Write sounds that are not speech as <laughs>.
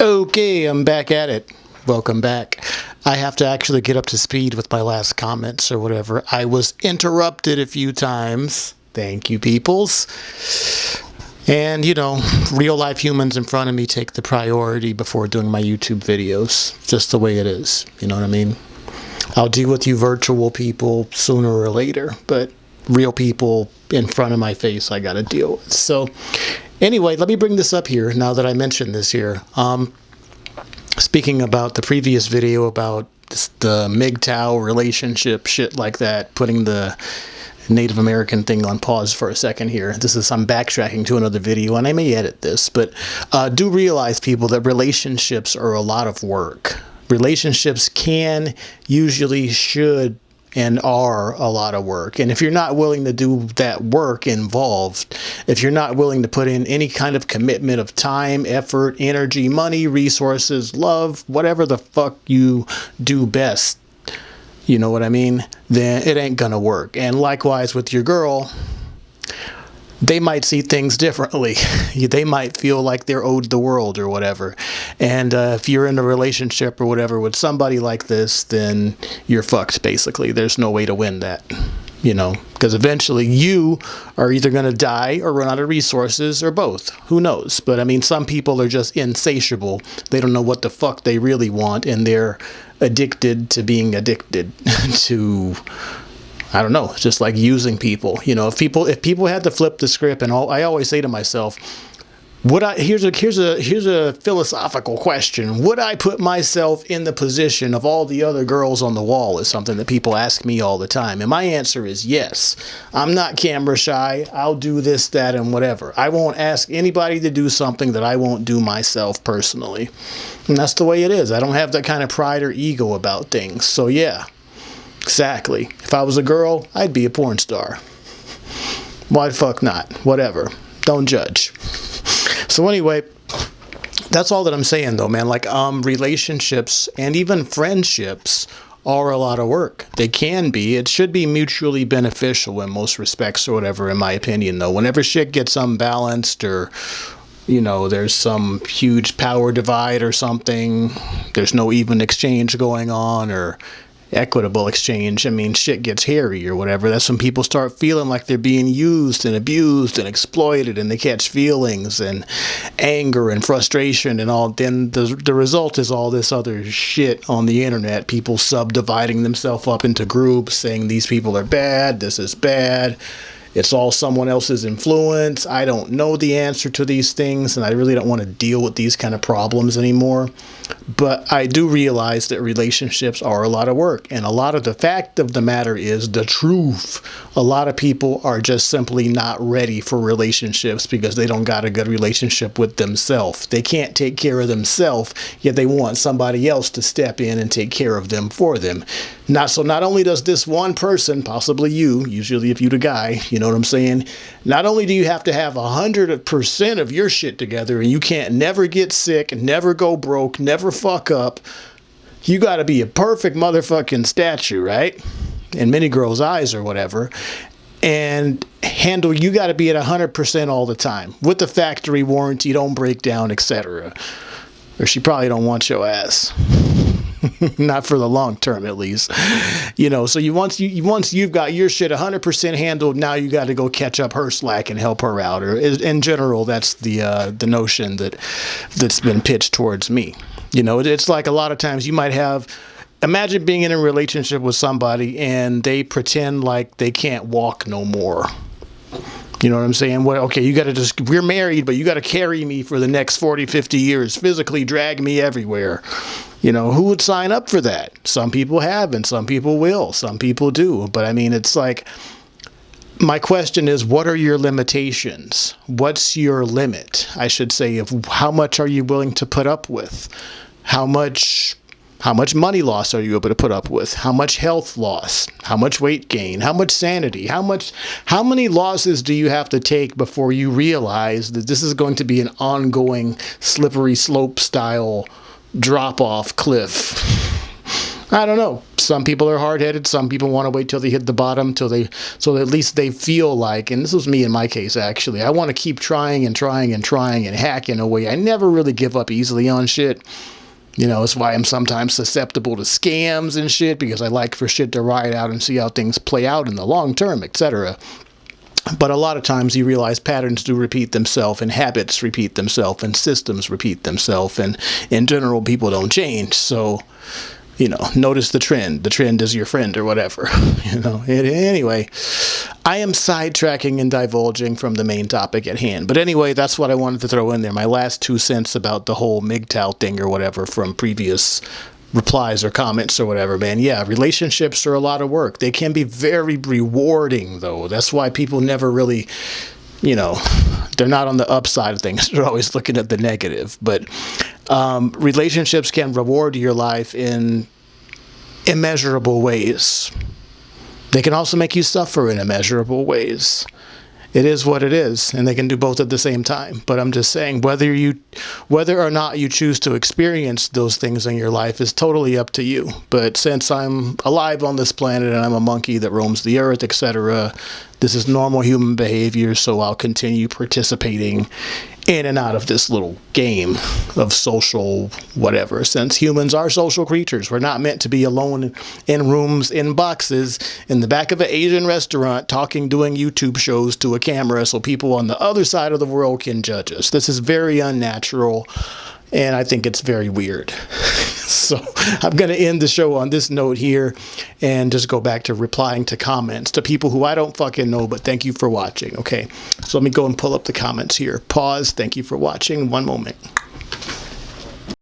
Okay, I'm back at it. Welcome back. I have to actually get up to speed with my last comments or whatever. I was interrupted a few times. Thank you, peoples. And, you know, real life humans in front of me take the priority before doing my YouTube videos. Just the way it is. You know what I mean? I'll deal with you virtual people sooner or later, but real people in front of my face I got to deal with. So, anyway, let me bring this up here now that I mentioned this here. Um, speaking about the previous video about the MGTOW relationship, shit like that, putting the Native American thing on pause for a second here. This is I'm backtracking to another video, and I may edit this, but uh, do realize, people, that relationships are a lot of work. Relationships can, usually, should and are a lot of work. And if you're not willing to do that work involved, if you're not willing to put in any kind of commitment of time, effort, energy, money, resources, love, whatever the fuck you do best, you know what I mean? Then it ain't gonna work. And likewise with your girl, they might see things differently. <laughs> they might feel like they're owed the world or whatever. And uh, if you're in a relationship or whatever with somebody like this, then you're fucked basically. There's no way to win that. You know, because eventually you are either going to die or run out of resources or both. Who knows? But I mean, some people are just insatiable. They don't know what the fuck they really want and they're addicted to being addicted <laughs> to I don't know, just like using people. You know, if people if people had to flip the script, and all, I always say to myself, would I here's a here's a here's a philosophical question. Would I put myself in the position of all the other girls on the wall? Is something that people ask me all the time, and my answer is yes. I'm not camera shy. I'll do this, that, and whatever. I won't ask anybody to do something that I won't do myself personally, and that's the way it is. I don't have that kind of pride or ego about things. So yeah, Exactly. If I was a girl, I'd be a porn star. Why the fuck not? Whatever. Don't judge. So anyway, that's all that I'm saying though, man. Like um relationships and even friendships are a lot of work. They can be. It should be mutually beneficial in most respects or whatever, in my opinion, though. Whenever shit gets unbalanced or, you know, there's some huge power divide or something, there's no even exchange going on, or equitable exchange, I mean, shit gets hairy or whatever. That's when people start feeling like they're being used and abused and exploited and they catch feelings and anger and frustration and all. Then the, the result is all this other shit on the internet. People subdividing themselves up into groups saying these people are bad, this is bad it's all someone else's influence. I don't know the answer to these things, and I really don't want to deal with these kind of problems anymore. But I do realize that relationships are a lot of work. And a lot of the fact of the matter is the truth. A lot of people are just simply not ready for relationships because they don't got a good relationship with themselves. They can't take care of themselves, yet they want somebody else to step in and take care of them for them. Not so not only does this one person, possibly you, usually if you're the guy, you know what I'm saying? Not only do you have to have a hundred percent of your shit together and you can't never get sick, never go broke, never fuck up, you gotta be a perfect motherfucking statue, right? In many girls' eyes or whatever. And handle you gotta be at a hundred percent all the time. With the factory warranty, don't break down, etc. Or she probably don't want your ass. <laughs> not for the long term at least. You know so you once you once you've got your shit 100% handled now you got to go catch up her slack and help her out. Or in general that's the uh, the notion that that's been pitched towards me. You know it's like a lot of times you might have imagine being in a relationship with somebody and they pretend like they can't walk no more you know what I'm saying? Well, okay, you got to just, we're married, but you got to carry me for the next 40, 50 years, physically drag me everywhere. You know, who would sign up for that? Some people have, and some people will. Some people do. But I mean, it's like, my question is, what are your limitations? What's your limit? I should say, of how much are you willing to put up with? How much how much money loss are you able to put up with? How much health loss? How much weight gain? How much sanity? How much how many losses do you have to take before you realize that this is going to be an ongoing slippery slope style drop off cliff? I don't know. some people are hard-headed some people want to wait till they hit the bottom till they so at least they feel like and this was me in my case actually i want to keep trying and trying and trying and hacking away i never really give up easily on shit you know, it's why I'm sometimes susceptible to scams and shit because I like for shit to ride out and see how things play out in the long term, etc. But a lot of times you realize patterns do repeat themselves and habits repeat themselves and systems repeat themselves and in general people don't change. So you know, notice the trend. The trend is your friend or whatever. <laughs> you know. Anyway, I am sidetracking and divulging from the main topic at hand. But anyway, that's what I wanted to throw in there. My last two cents about the whole MGTOW thing or whatever from previous replies or comments or whatever, man. Yeah, relationships are a lot of work. They can be very rewarding, though. That's why people never really you know, they're not on the upside of things. <laughs> They're always looking at the negative. But um, relationships can reward your life in immeasurable ways. They can also make you suffer in immeasurable ways it is what it is and they can do both at the same time but i'm just saying whether you whether or not you choose to experience those things in your life is totally up to you but since i'm alive on this planet and i'm a monkey that roams the earth etc this is normal human behavior so i'll continue participating in and out of this little game of social whatever since humans are social creatures we're not meant to be alone in rooms in boxes in the back of an asian restaurant talking doing youtube shows to a camera so people on the other side of the world can judge us this is very unnatural and I think it's very weird. <laughs> <laughs> so I'm going to end the show on this note here and just go back to replying to comments to people who I don't fucking know, but thank you for watching. Okay, so let me go and pull up the comments here. Pause. Thank you for watching. One moment.